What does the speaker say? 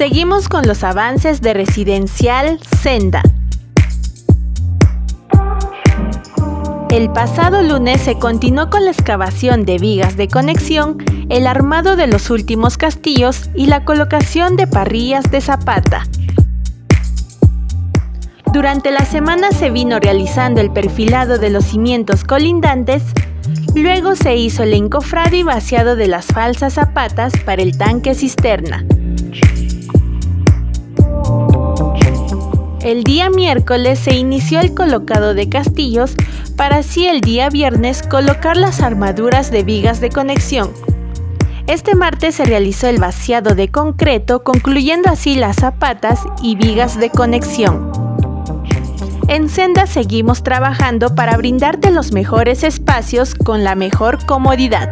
Seguimos con los avances de Residencial Senda. El pasado lunes se continuó con la excavación de vigas de conexión, el armado de los últimos castillos y la colocación de parrillas de zapata. Durante la semana se vino realizando el perfilado de los cimientos colindantes, luego se hizo el encofrado y vaciado de las falsas zapatas para el tanque cisterna. El día miércoles se inició el colocado de castillos para así el día viernes colocar las armaduras de vigas de conexión. Este martes se realizó el vaciado de concreto concluyendo así las zapatas y vigas de conexión. En Senda seguimos trabajando para brindarte los mejores espacios con la mejor comodidad.